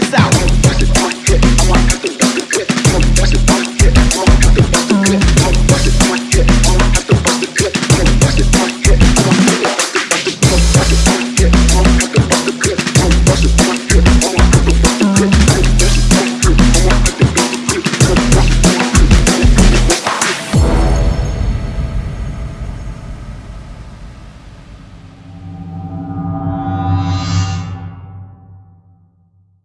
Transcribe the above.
this out.